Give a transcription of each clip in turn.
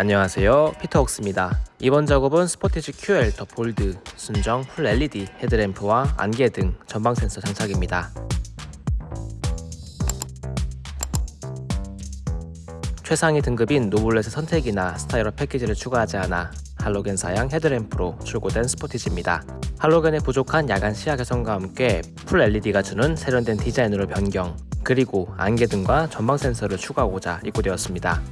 안녕하세요. 피터옥스입니다. 이번 작업은 스포티지 QL The Bold 순정 full LED 헤드램프와 안개 등 전방 센서 장착입니다. 최상위 등급인 노블레스 선택이나 스타일 업 패키지를 추가하지 않아 할로겐 사양 헤드램프로 출고된 스포티지입니다. 할로겐의 부족한 야간 시야 개선과 함께 full LED가 주는 세련된 디자인으로 변경 그리고 안개 등과 전방 센서를 추가하고자 입고되었습니다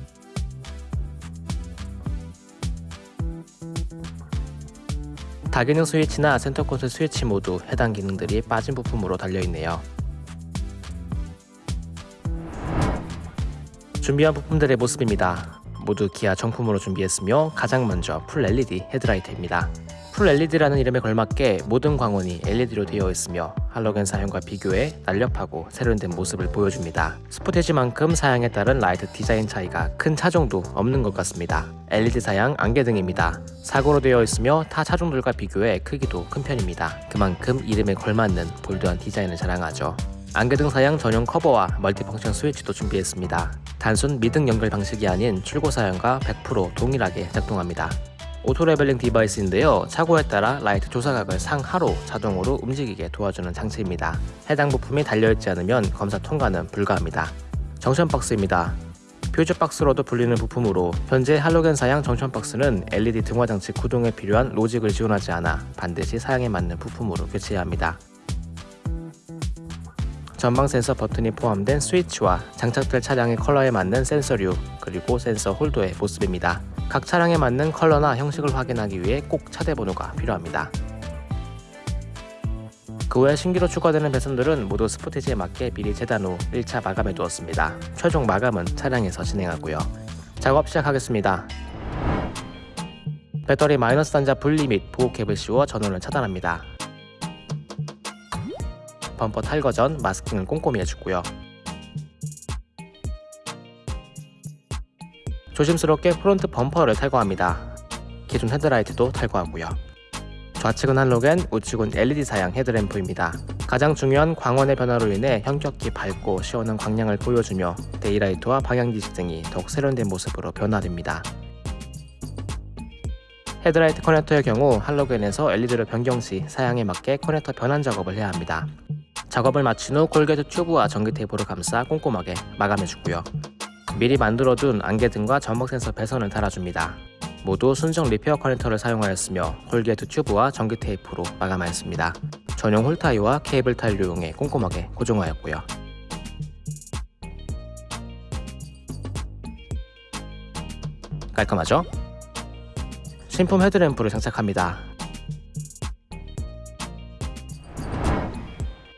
다기능 스위치나 센터 콘솔 스위치 모두 해당 기능들이 빠진 부품으로 달려있네요. 준비한 부품들의 모습입니다. 모두 기아 정품으로 준비했으며 가장 먼저 full LED 헤드라이트입니다. full LED라는 이름에 걸맞게 모든 광원이 LED로 되어 있으며 할로겐 사양과 비교해 날렵하고 세련된 모습을 보여줍니다. 스포티지만큼 사양에 따른 라이트 디자인 차이가 큰 차종도 없는 것 같습니다. LED 사양 안개등입니다. 4구로 되어 있으며 타 차종들과 비교해 크기도 큰 편입니다. 그만큼 이름에 걸맞는 bold한 디자인을 자랑하죠. 안개등 사양 전용 커버와 multifunction 스위치도 준비했습니다. 단순 미등 연결 방식이 아닌 출고 사양과 100% 동일하게 작동합니다. auto leveling device인데요. 차고에 따라 라이트 조사각을 상하로 자동으로 움직이게 도와주는 장치입니다. 해당 부품이 달려있지 않으면 검사 통과는 불가합니다. junction box입니다. 퓨즈 박스로도 불리는 부품으로 현재 할로겐 사양 junction box는 LED 등화 장치 구동에 필요한 로직을 지원하지 않아 반드시 사양에 맞는 부품으로 교체해야 합니다. 전방 센서 버튼이 포함된 스위치와 장착될 차량의 컬러에 맞는 센서류 그리고 센서 홀더의 모습입니다. 각 차량에 맞는 컬러나 형식을 확인하기 위해 꼭 차대 번호가 필요합니다. 그 외 신기로 추가되는 배선들은 모두 스포티지에 맞게 미리 재단 후 1차 마감해 두었습니다. 최종 마감은 차량에서 진행하고요. 작업 시작하겠습니다. 배터리 마이너스 단자 분리 및 보호 캡을 씌워 전원을 차단합니다. 범퍼 탈거 전 masking을 꼼꼼히 해주고요. 조심스럽게 front 범퍼를 탈거합니다. 기존 헤드라이트도 탈거하고요. 좌측은 할로겐, 우측은 LED 사양 헤드램프입니다. 가장 중요한 광원의 변화로 인해 현격히 밝고 시원한 광량을 보여주며 daylight와 방향지시 등이 더욱 세련된 모습으로 변화됩니다. 헤드라이트 커넥터의 경우 할로겐에서 LED로 변경 시 사양에 맞게 커넥터 변환 작업을 해야 합니다. 작업을 마친 후 corrugate 튜브와 전기 테이프로 감싸 꼼꼼하게 마감해주고요. 미리 만들어둔 안개등과 전방 센서 배선을 달아줍니다. 모두 순정 repair 커넥터를 사용하였으며 corrugate 튜브와 전기 테이프로 마감하였습니다. 전용 hole tie와 케이블 타이를 이용해 꼼꼼하게 고정하였고요. 깔끔하죠? 신품 헤드램프를 장착합니다.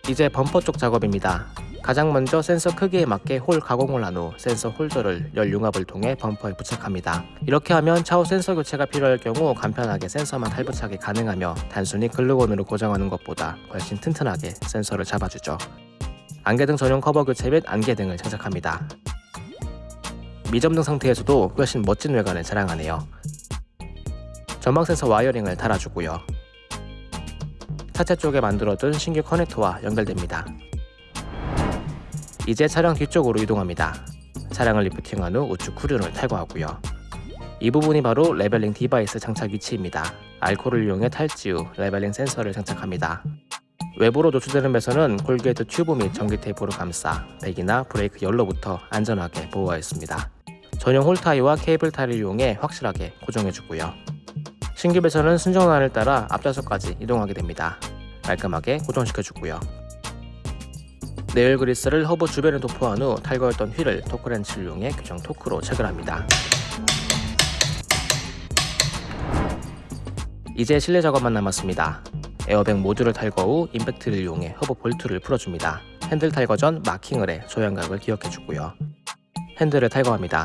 이제 범퍼 쪽 작업입니다. 가장 먼저 센서 크기에 맞게 hole 가공을 한 후 센서 홀더를 열 융합을 통해 범퍼에 부착합니다. 이렇게 하면 차후 센서 교체가 필요할 경우 간편하게 센서만 탈부착이 가능하며 단순히 글루건으로 고정하는 것보다 훨씬 튼튼하게 센서를 잡아주죠. 안개등 전용 커버 교체 및 안개등을 장착합니다. 미점등 상태에서도 훨씬 멋진 외관을 자랑하네요. 전방 센서 wiring을 달아주고요. 차체 쪽에 만들어둔 신규 커넥터와 연결됩니다. 이제 차량 뒤쪽으로 이동합니다. 차량을 lifting한 후 우측 후륜을 탈거하고요. 이 부분이 바로 leveling device 장착 위치입니다. 알코올을 이용해 탈지 후 leveling 센서를 장착합니다. 외부로 노출되는 배선은 corrugate 튜브 및 전기 테이프로 감싸 배기나 브레이크 열로부터 안전하게 보호하였습니다. 전용 hole tie와 케이블 타이를 이용해 확실하게 고정해주고요. 신규 배선은 순정라인을 따라 앞좌석까지 이동하게 됩니다. 깔끔하게 고정시켜주고요. 내열 그리스를 허브 주변에 도포한 후 탈거했던 휠을 토크렌치를 이용해 규정 토크로 체결합니다. 이제 실내 작업만 남았습니다. 에어백 모듈을 탈거 후 임팩트를 이용해 허브 볼트를 풀어줍니다. 핸들 탈거 전 마킹을 해 조향각을 기억해주고요. 핸들을 탈거합니다.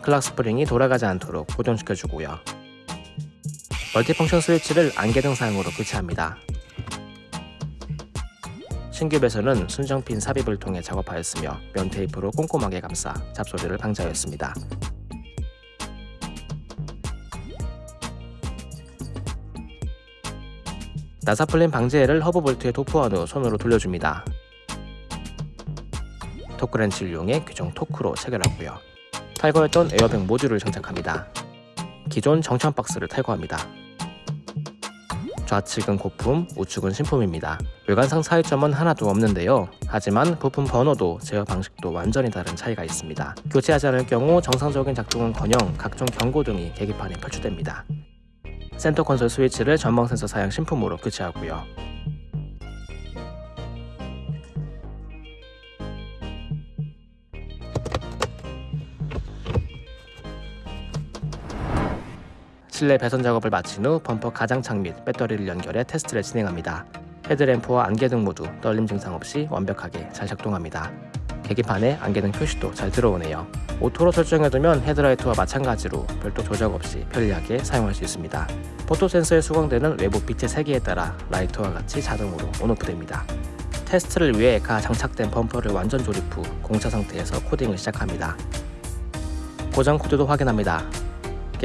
clock spring이 돌아가지 않도록 고정시켜주고요. multifunction 스위치를 안개등 사양으로 교체합니다. 신규 배선은 순정핀 삽입을 통해 작업하였으며 면 테이프로 꼼꼼하게 감싸 잡소리를 방지하였습니다. 나사풀림 방지제를 허브 볼트에 도포한 후 손으로 돌려줍니다. 토크렌치를 이용해 규정 토크로 체결하고요. 탈거했던 에어백 모듈을 장착합니다. 기존 junction 박스를 탈거합니다. 좌측은 구품, 우측은 신품입니다. 외관상 차이점은 하나도 없는데요. 하지만 부품 번호도 제어 방식도 완전히 다른 차이가 있습니다. 교체하지 않을 경우 정상적인 작동은커녕 각종 경고등이 계기판에 표출됩니다. 센터 콘솔 스위치를 전방 센서 사양 신품으로 교체하고요. 실내 배선 작업을 마친 후 범퍼 가장착 및 배터리를 연결해 테스트를 진행합니다. 헤드램프와 안개등 모두 떨림 증상 없이 완벽하게 잘 작동합니다. 계기판에 안개등 표시도 잘 들어오네요. auto로 설정해두면 헤드라이트와 마찬가지로 별도 조작 없이 편리하게 사용할 수 있습니다. photo 센서에 수광되는 외부 빛의 세기에 따라 라이트와 같이 자동으로 on off됩니다. 테스트를 위해 가 장착된 범퍼를 완전 조립 후 공차 상태에서 코딩을 시작합니다. 고장 코드도 확인합니다.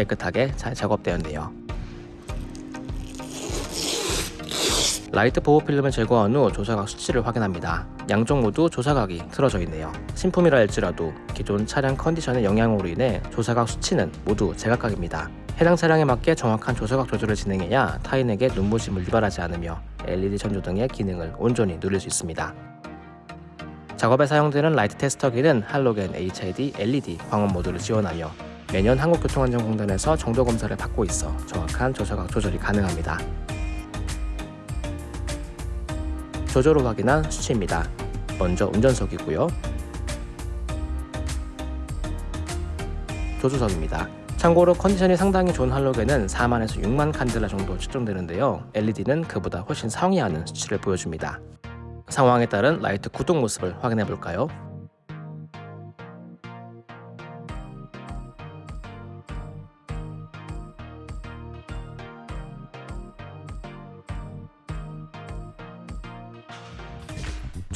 깨끗하게 잘 작업되었네요. 라이트 보호 필름을 제거한 후 조사각 수치를 확인합니다. 양쪽 모두 조사각이 틀어져 있네요. 신품이라 할지라도 기존 차량 컨디션의 영향으로 인해 조사각 수치는 모두 제각각입니다. 해당 차량에 맞게 정확한 조사각 조절을 진행해야 타인에게 눈부심을 유발하지 않으며 LED 전조등의 기능을 온전히 누릴 수 있습니다. 작업에 사용되는 라이트 테스터기는 할로겐 HID LED 광원 모드를 지원하며 매년 한국교통안전공단에서 정도 검사를 받고 있어 정확한 조사각 조절이 가능합니다. 조절 후 확인한 수치입니다. 먼저 운전석이고요. 조수석입니다. 참고로 컨디션이 상당히 좋은 할로겐은 4만에서 6만 칸델라 정도 측정되는데요. LED는 그보다 훨씬 상회하는 수치를 보여줍니다. 상황에 따른 라이트 구동 모습을 확인해 볼까요?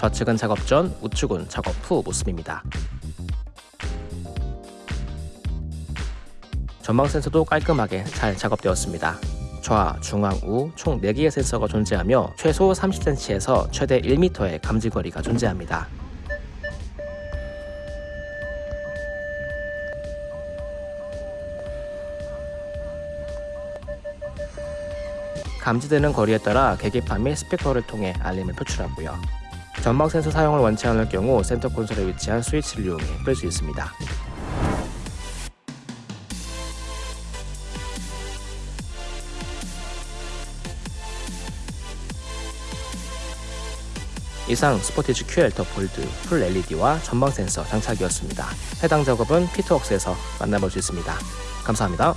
좌측은 작업 전, 우측은 작업 후 모습입니다. 전방 센서도 깔끔하게 잘 작업되었습니다. 좌, 중앙, 우 총 4개의 센서가 존재하며 최소 30cm에서 최대 1m의 감지거리가 존재합니다. 감지되는 거리에 따라 계기판 및 스피커를 통해 알림을 표출하고요. 전방 센서 사용을 원치 않을 경우 센터 콘솔에 위치한 스위치를 이용해 끌 수 있습니다. 이상 스포티지 QL 더 볼드 full LED와 전방 센서 장착이었습니다. 해당 작업은 피트웍스에서 만나볼 수 있습니다. 감사합니다.